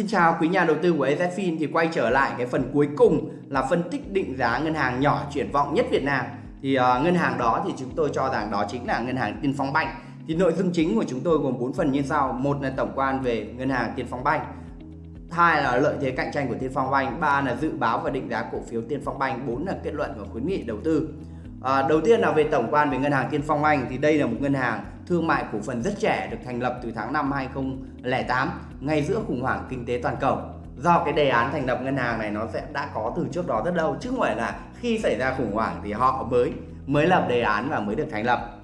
Xin chào quý nhà đầu tư của EZFIN thì quay trở lại cái phần cuối cùng là phân tích định giá ngân hàng nhỏ triển vọng nhất Việt Nam. Thì uh, ngân hàng đó thì chúng tôi cho rằng đó chính là ngân hàng Tiên Phong Banh. Thì nội dung chính của chúng tôi gồm 4 phần như sau. Một là tổng quan về ngân hàng Tiên Phong Banh. Hai là lợi thế cạnh tranh của Tiên Phong Banh, ba là dự báo và định giá cổ phiếu Tiên Phong Banh, bốn là kết luận và khuyến nghị đầu tư. À, đầu tiên là về tổng quan về ngân hàng Tiên Phong Anh thì đây là một ngân hàng thương mại cổ phần rất trẻ được thành lập từ tháng 5 2008 ngay giữa khủng hoảng kinh tế toàn cầu. Do cái đề án thành lập ngân hàng này nó sẽ đã có từ trước đó rất lâu chứ không phải là khi xảy ra khủng hoảng thì họ mới mới lập đề án và mới được thành lập.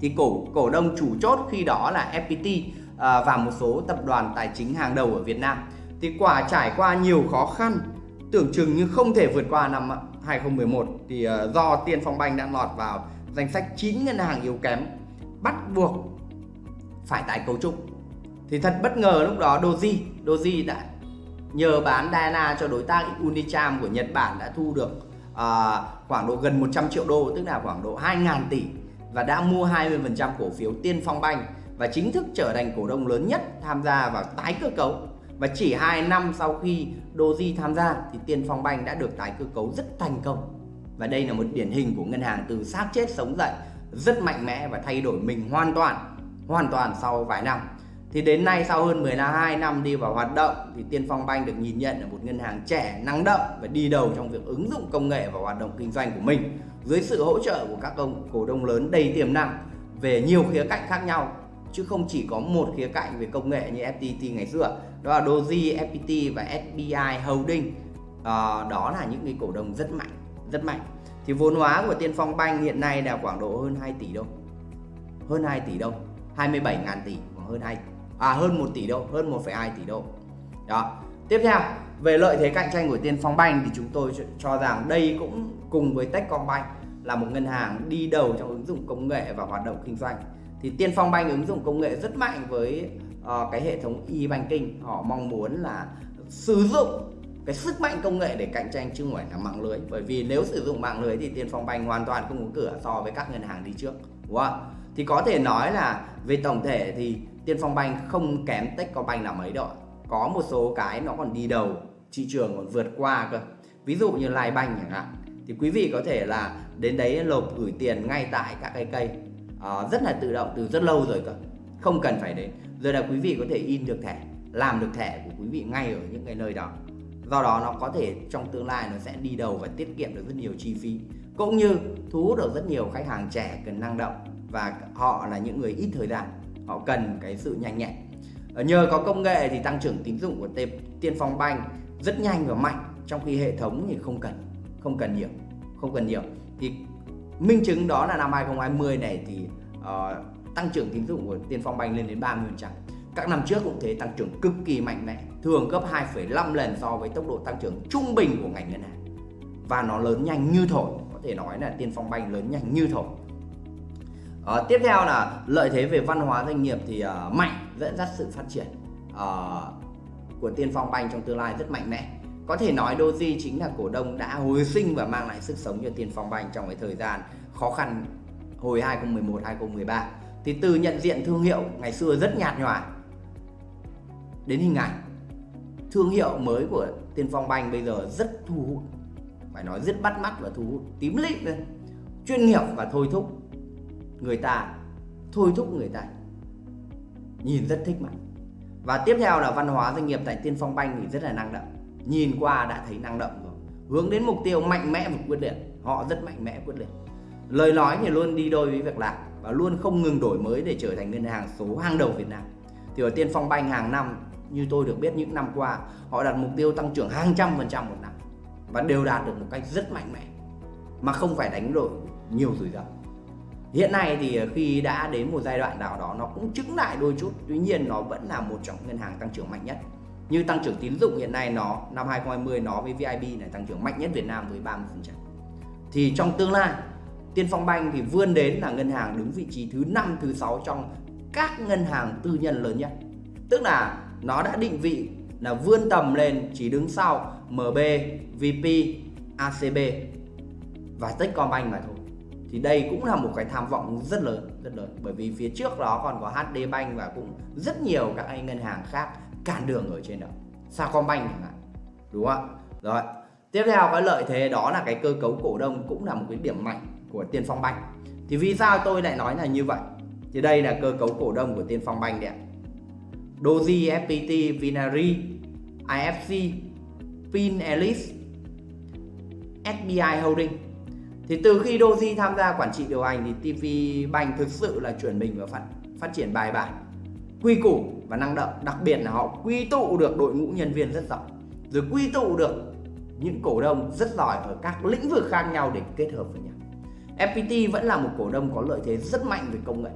Thì cổ cổ đông chủ chốt khi đó là FPT à, và một số tập đoàn tài chính hàng đầu ở Việt Nam. Thì quả trải qua nhiều khó khăn tưởng chừng như không thể vượt qua năm 2011 thì ờ, do Tiên Phong Banh đã lọt vào danh sách 9 ngân hàng yếu kém bắt buộc phải tái cấu trúc. Thì thật bất ngờ lúc đó Doji Doji đã nhờ bán Diana cho đối tác Unicham của Nhật Bản đã thu được uh, khoảng độ gần 100 triệu đô tức là khoảng độ 2.000 tỷ và đã mua 20% cổ phiếu Tiên Phong Banh và chính thức trở thành cổ đông lớn nhất tham gia vào tái cơ cấu và chỉ 2 năm sau khi Doji tham gia thì Tiên Phong Banh đã được tái cơ cấu rất thành công. Và đây là một điển hình của ngân hàng từ xác chết sống dậy rất mạnh mẽ và thay đổi mình hoàn toàn hoàn toàn sau vài năm. Thì đến nay sau hơn 12 năm đi vào hoạt động thì Tiên Phong Banh được nhìn nhận là một ngân hàng trẻ, năng động và đi đầu trong việc ứng dụng công nghệ vào hoạt động kinh doanh của mình. Dưới sự hỗ trợ của các ông cổ đông lớn đầy tiềm năng về nhiều khía cạnh khác nhau chứ không chỉ có một khía cạnh về công nghệ như FPT ngày xưa. Đó là Doji, FPT và SBI Holding. À, đó là những cái cổ đông rất mạnh rất mạnh. Thì vốn hóa của Tiên Phong Bank hiện nay là khoảng độ hơn 2 tỷ đâu? Hơn 2 tỷ đâu? 27 ngàn tỷ khoảng hơn 2 à hơn 1 tỷ đâu? Hơn 1,2 tỷ đô đó. Tiếp theo về lợi thế cạnh tranh của Tiên Phong Bank thì chúng tôi cho rằng đây cũng cùng với Techcombank là một ngân hàng đi đầu trong ứng dụng công nghệ và hoạt động kinh doanh thì Tiên Phong Banh ứng dụng công nghệ rất mạnh với uh, cái hệ thống e-banking. Họ mong muốn là sử dụng cái sức mạnh công nghệ để cạnh tranh chứ không phải là mạng lưới. Bởi vì nếu sử dụng mạng lưới thì Tiên Phong Banh hoàn toàn không có cửa so với các ngân hàng đi trước đúng không? thì có thể nói là về tổng thể thì Tiên Phong Banh không kém Techcombank là mấy đâu có một số cái nó còn đi đầu thị trường còn vượt qua cơ. Ví dụ như Lai Banh chẳng hạn. Thì quý vị có thể là đến đấy nộp gửi tiền ngay tại các cái cây uh, rất là tự động từ rất lâu rồi cơ. Không cần phải đến. Rồi là quý vị có thể in được thẻ làm được thẻ của quý vị ngay ở những cái nơi đó. Do đó nó có thể trong tương lai nó sẽ đi đầu và tiết kiệm được rất nhiều chi phí cũng như thu hút được rất nhiều khách hàng trẻ cần năng động và họ là những người ít thời gian. Họ cần cái sự nhanh nhẹn. Ờ, nhờ có công nghệ thì tăng trưởng tín dụng của Tiên Phong Banh rất nhanh và mạnh trong khi hệ thống thì không cần không cần nhiều không cần nhiều. Thì minh chứng đó là năm 2020 này thì uh, tăng trưởng tín dụng của Tiên Phong Banh lên đến 30% các năm trước cũng thế tăng trưởng cực kỳ mạnh mẽ thường gấp 2,5 lần so với tốc độ tăng trưởng trung bình của ngành ngân hàng. Và nó lớn nhanh như thổi có thể nói là Tiên Phong Banh lớn nhanh như thổi. Uh, tiếp theo là lợi thế về văn hóa doanh nghiệp thì uh, mạnh dẫn dắt sự phát triển uh, của Tiên Phong Banh trong tương lai rất mạnh mẽ. Có thể nói Doji chính là cổ đông đã hồi sinh và mang lại sức sống cho Tiên Phong Banh trong cái thời gian khó khăn hồi 2011 2013. Thì từ nhận diện thương hiệu, ngày xưa rất nhạt nhòa. Đến hình ảnh, thương hiệu mới của Tiên Phong Banh bây giờ rất thu hút. Phải nói rất bắt mắt và thu hút, tím lít lên. Chuyên nghiệp và thôi thúc người ta, thôi thúc người ta. Nhìn rất thích mặt và tiếp theo là văn hóa doanh nghiệp tại Tiên Phong Banh thì rất là năng động nhìn qua đã thấy năng động rồi. Hướng đến mục tiêu mạnh mẽ và quyết liệt. Họ rất mạnh mẽ, quyết liệt. Lời nói thì luôn đi đôi với việc làm và luôn không ngừng đổi mới để trở thành ngân hàng số hàng đầu Việt Nam. Thì ở Tiên Phong Banh hàng năm, như tôi được biết những năm qua, họ đặt mục tiêu tăng trưởng hàng trăm phần trăm một năm và đều đạt được một cách rất mạnh mẽ, mà không phải đánh đổi nhiều rủi ro. Hiện nay thì khi đã đến một giai đoạn nào đó nó cũng chứng lại đôi chút, tuy nhiên nó vẫn là một trong ngân hàng tăng trưởng mạnh nhất như tăng trưởng tín dụng hiện nay nó năm 2020 nó với VIB này tăng trưởng mạnh nhất Việt Nam với 30% thì trong tương lai Tiên Phong Banh thì vươn đến là ngân hàng đứng vị trí thứ 5 thứ 6 trong các ngân hàng tư nhân lớn nhất. Tức là nó đã định vị là vươn tầm lên chỉ đứng sau MB, VP, ACB và Techcombank mà thôi. Thì đây cũng là một cái tham vọng rất lớn rất lớn. Bởi vì phía trước đó còn có HD Bank và cũng rất nhiều các anh ngân hàng khác cản đường ở trên đó. Sacombank chẳng hạn. Đúng không ạ? Rồi tiếp theo cái lợi thế đó là cái cơ cấu cổ đông cũng là một cái điểm mạnh của Tiên Phong Bank thì vì sao tôi lại nói là như vậy? Thì đây là cơ cấu cổ đông của Tiên Phong Bank đấy ạ. Doji, FPT, Vinari, IFC, Pin Elite, SBI Holding. Thì từ khi Doji tham gia quản trị điều hành thì TV Bank thực sự là chuyển mình và phát, phát triển bài bản quy củ và năng động. Đặc biệt là họ quy tụ được đội ngũ nhân viên rất giỏi, rồi quy tụ được những cổ đông rất giỏi ở các lĩnh vực khác nhau để kết hợp với nhau. FPT vẫn là một cổ đông có lợi thế rất mạnh về công nghệ,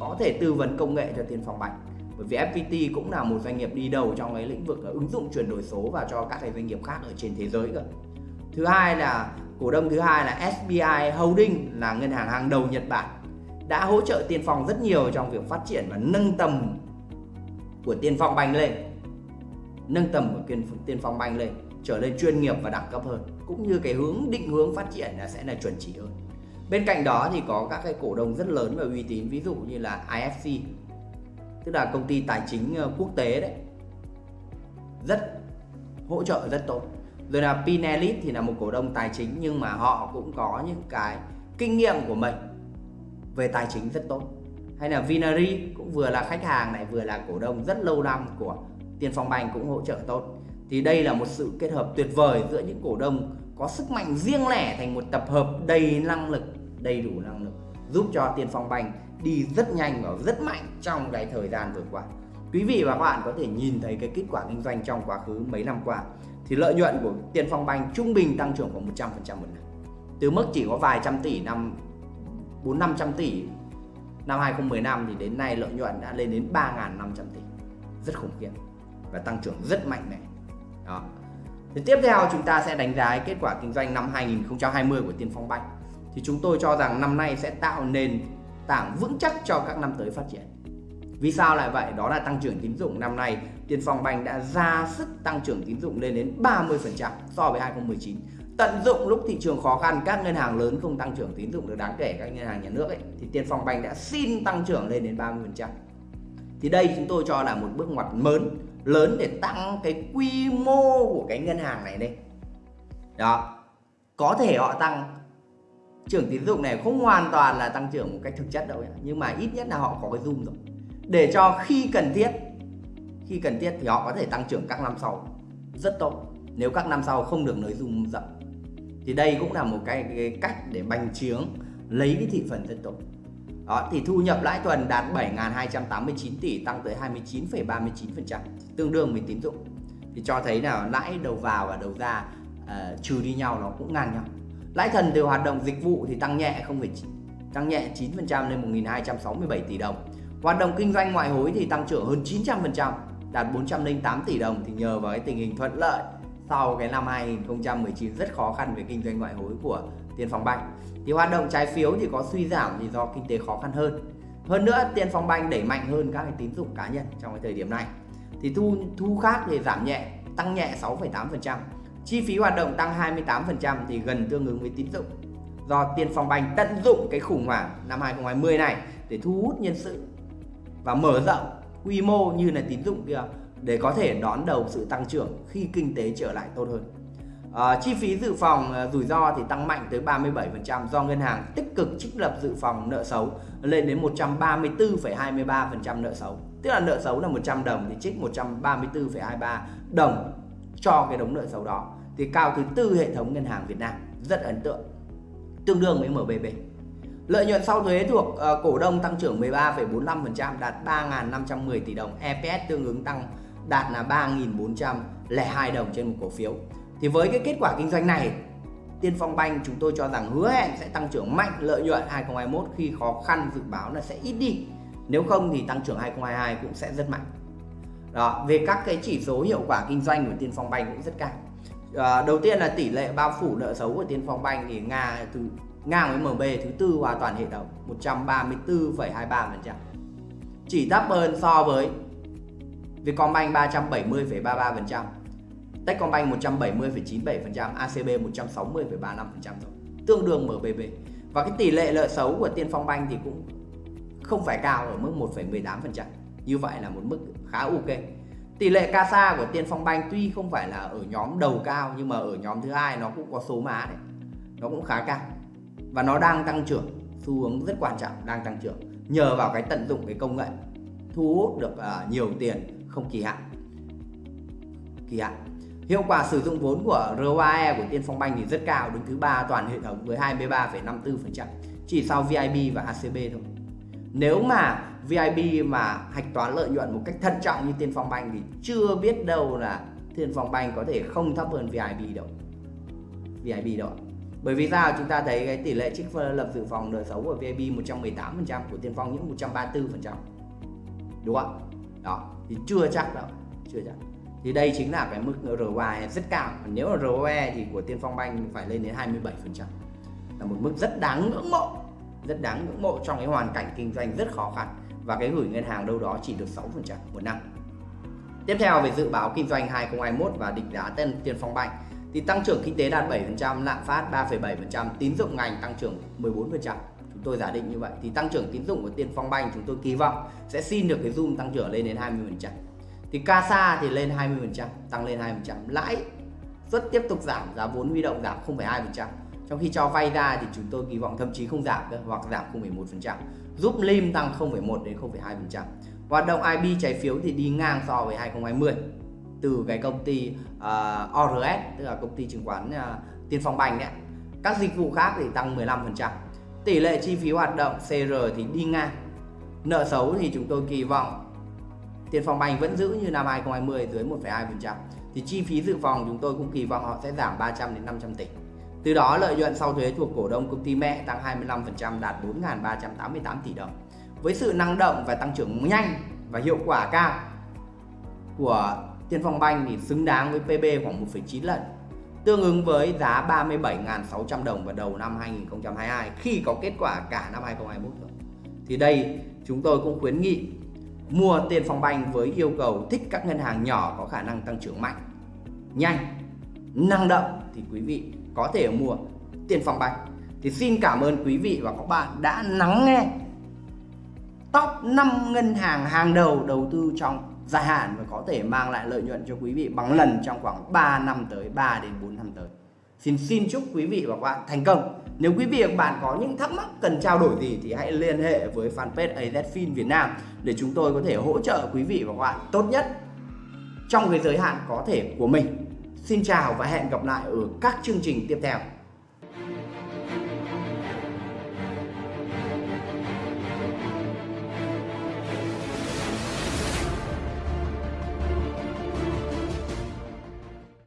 có thể tư vấn công nghệ cho Tiên Phong Bạch bởi vì FPT cũng là một doanh nghiệp đi đầu trong cái lĩnh vực ờ, ứng dụng chuyển đổi số và cho các cái doanh nghiệp khác ở trên thế giới cơ. Thứ hai là, cổ đông thứ hai là SBI Holding, là ngân hàng hàng đầu Nhật Bản, đã hỗ trợ Tiên Phong rất nhiều trong việc phát triển và nâng tầm của Tiên Phong Banh lên, nâng tầm của Tiên Phong Banh lên, trở lên chuyên nghiệp và đẳng cấp hơn, cũng như cái hướng, định hướng phát triển là sẽ là chuẩn chỉ hơn. Bên cạnh đó thì có các cái cổ đông rất lớn và uy tín, ví dụ như là IFC tức là công ty tài chính ờ, quốc tế đấy. Rất hỗ trợ, rất tốt. Rồi là Pinelit thì là một cổ đông tài chính, nhưng mà họ cũng có những cái kinh nghiệm của mình về tài chính rất tốt hay là Vinari cũng vừa là khách hàng này, vừa là cổ đông rất lâu năm của Tiên Phong Bank cũng hỗ trợ tốt. Thì đây là một sự kết hợp tuyệt vời giữa những cổ đông có sức mạnh riêng lẻ thành một tập hợp đầy năng lực, đầy đủ năng lực, giúp cho Tiên Phong Bank đi rất nhanh và rất mạnh trong cái thời gian vừa qua. Quý vị và các bạn có thể nhìn thấy cái kết quả kinh doanh trong quá khứ mấy năm qua, thì lợi nhuận của Tiên Phong Bank trung bình tăng trưởng khoảng 100% một năm. Từ mức chỉ có vài trăm tỷ năm 4 500 tỷ năm 2015 thì đến nay lợi nhuận đã lên đến 3.500 tỷ. Rất khủng khiếp và tăng trưởng rất mạnh mẽ. Đó. Thì tiếp theo chúng ta sẽ đánh giá kết quả kinh doanh năm 2020 của Tiên Phong Bank thì chúng tôi cho rằng năm nay sẽ tạo nền tảng vững chắc cho các năm tới phát triển. Vì sao lại vậy? Đó là tăng trưởng tín dụng. Năm nay, Tiên Phong Bank đã ra sức tăng trưởng tín dụng lên đến 30% so với 2019 tận dụng lúc thị trường khó khăn, các ngân hàng lớn không tăng trưởng tín dụng được đáng kể, các ngân hàng nhà nước ấy, thì Tiên Phong Bank đã xin tăng trưởng lên đến 30%. Thì đây chúng tôi cho là một bước ngoặt lớn lớn để tăng cái quy mô của cái ngân hàng này đây. Đó. Có thể họ tăng, trưởng tín dụng này không hoàn toàn là tăng trưởng một cách thực chất đâu ấy. nhưng mà ít nhất là họ có cái zoom rồi. Để cho khi cần thiết, khi cần thiết thì họ có thể tăng trưởng các năm sau, rất tốt nếu các năm sau không được nới dung rộng thì đây cũng là một cái, cái cách để bành trướng lấy cái thị phần dân tộc. đó thì thu nhập lãi tuần đạt 7.289 tỷ tăng tới 29,39% tương đương với tín dụng. Thì cho thấy là lãi đầu vào và đầu ra uh, trừ đi nhau nó cũng ngang nhau. Lãi thần từ hoạt động dịch vụ thì tăng nhẹ không phải tăng nhẹ 9% lên 1.267 tỷ đồng. Hoạt động kinh doanh ngoại hối thì tăng trưởng hơn 900% đạt 408 tỷ đồng. Thì nhờ vào cái tình hình thuận lợi sau cái năm 2019 rất khó khăn về kinh doanh ngoại hối của Tiên Phong Bank. Thì hoạt động trái phiếu thì có suy giảm thì do kinh tế khó khăn hơn. Hơn nữa Tiên Phong Bank đẩy mạnh hơn các cái tín dụng cá nhân trong cái thời điểm này. Thì thu thu khác thì giảm nhẹ, tăng nhẹ 6,8%. Chi phí hoạt động tăng 28% thì gần tương ứng với tín dụng. Do Tiên Phong Bank tận dụng cái khủng hoảng năm 2020 này để thu hút nhân sự và mở rộng quy mô như là tín dụng kia để có thể đón đầu sự tăng trưởng khi kinh tế trở lại tốt hơn. À, chi phí dự phòng à, rủi ro thì tăng mạnh tới 37% do ngân hàng tích cực trích lập dự phòng nợ xấu lên đến 134,23% nợ xấu. Tức là nợ xấu là 100 đồng thì trích 134,23 đồng cho cái đống nợ xấu đó. Thì cao thứ tư hệ thống ngân hàng Việt Nam rất ấn tượng. Tương đương với MBB. Lợi nhuận sau thuế thuộc uh, cổ đông tăng trưởng 13,45% đạt 3.510 tỷ đồng. EPS tương ứng tăng đạt là 3.402 đồng trên một cổ phiếu. Thì với cái kết quả kinh doanh này, Tiên Phong Bank chúng tôi cho rằng hứa hẹn sẽ tăng trưởng mạnh lợi nhuận 2021 khi khó khăn dự báo là sẽ ít đi. Nếu không thì tăng trưởng 2022 cũng sẽ rất mạnh. Đó, về các cái chỉ số hiệu quả kinh doanh của Tiên Phong Bank cũng rất cao. À, đầu tiên là tỷ lệ bao phủ nợ xấu của Tiên Phong Bank thì Nga từ ngang với MB thứ tư hoàn toàn hệ thống 134,23%. Chỉ thấp hơn so với Vietcombank 370,33%, Techcombank 170,97%, ACB 160,35% rồi, tương đương MBB. Và cái tỷ lệ nợ xấu của Tiên Phong Bank thì cũng không phải cao ở mức 1,18%. Như vậy là một mức khá ok. tỷ lệ CASA của Tiên Phong Bank tuy không phải là ở nhóm đầu cao nhưng mà ở nhóm thứ hai nó cũng có số má đấy nó cũng khá cao và nó đang tăng trưởng xu hướng rất quan trọng đang tăng trưởng nhờ vào cái tận dụng cái công nghệ thu hút được uh, nhiều tiền không kỳ hạn. Kỳ hạn. Hiệu quả sử dụng vốn của ROAE của Tiên Phong Banh thì rất cao đứng thứ ba toàn hệ thống với 23,54% chỉ sau VIB và ACB thôi. Nếu mà VIB mà hạch toán lợi nhuận một cách thận trọng như Tiên Phong Banh thì chưa biết đâu là Tiên Phong Banh có thể không thấp hơn VIB đâu. VIB đâu bởi vì sao? Chúng ta thấy cái tỷ lệ trích lập dự phòng nợ xấu của VIB 118% của Tiên Phong những 134% đúng không đó thì chưa chắc đâu chưa chắc. Thì đây chính là cái mức ROE rất cao. Nếu là ROE thì của Tiên Phong Banh phải lên đến 27% là một mức rất đáng ngưỡng mộ rất đáng ngưỡng mộ trong cái hoàn cảnh kinh doanh rất khó khăn. Và cái gửi ngân hàng đâu đó chỉ được 6% một năm. Tiếp theo về dự báo kinh doanh 2021 và định giá tên Tiên Phong Banh. Thì tăng trưởng kinh tế đạt 7%, lạm phát 3,7%, tín dụng ngành tăng trưởng 14%. Tôi giả định như vậy thì tăng trưởng tín dụng của Tiên Phong Banh chúng tôi kỳ vọng sẽ xin được cái zoom tăng trưởng lên đến 20%. Thì CASA thì lên 20%, tăng lên 20%, lãi suất tiếp tục giảm, giá vốn huy động giảm 0,2%. Trong khi cho vay ra thì chúng tôi kỳ vọng thậm chí không giảm cơ hoặc giảm 0,1%, giúp LIM tăng 0,1 đến 0,2%. Hoạt động IB trái phiếu thì đi ngang so với 2020 từ cái công ty ờ, uh, ORS tức là công ty chứng khoán uh, Tiên Phong Banh đấy. Các dịch vụ khác thì tăng 15%. Tỷ lệ chi phí hoạt động CR thì đi ngang. Nợ xấu thì chúng tôi kỳ vọng tiền Phong Banh vẫn giữ như năm 2020 dưới 1,2%. Thì chi phí dự phòng chúng tôi cũng kỳ vọng họ sẽ giảm 300 đến 500 tỷ. Từ đó lợi nhuận sau thuế thuộc cổ đông công ty mẹ tăng 25% đạt 4.388 tỷ đồng. Với sự năng động và tăng trưởng nhanh và hiệu quả cao của Tiên Phong Banh thì xứng đáng với PB khoảng 1,9 lần tương ứng với giá 37.600 đồng vào đầu năm 2022 khi có kết quả cả năm 2021 rồi. Thì đây chúng tôi cũng khuyến nghị mua tiền Phong Banh với yêu cầu thích các ngân hàng nhỏ có khả năng tăng trưởng mạnh, nhanh, năng động thì quý vị có thể mua tiền Phong Banh. Thì xin cảm ơn quý vị và các bạn đã lắng nghe top 5 ngân hàng hàng đầu đầu tư trong dài hạn và có thể mang lại lợi nhuận cho quý vị bằng lần trong khoảng 3 năm tới 3 đến 4 năm tới. Xin xin chúc quý vị và các bạn thành công. Nếu quý vị và các bạn có những thắc mắc cần trao đổi gì thì hãy liên hệ với fanpage AZFIN Việt Nam để chúng tôi có thể hỗ trợ quý vị và các bạn tốt nhất trong cái giới hạn có thể của mình. Xin chào và hẹn gặp lại ở các chương trình tiếp theo.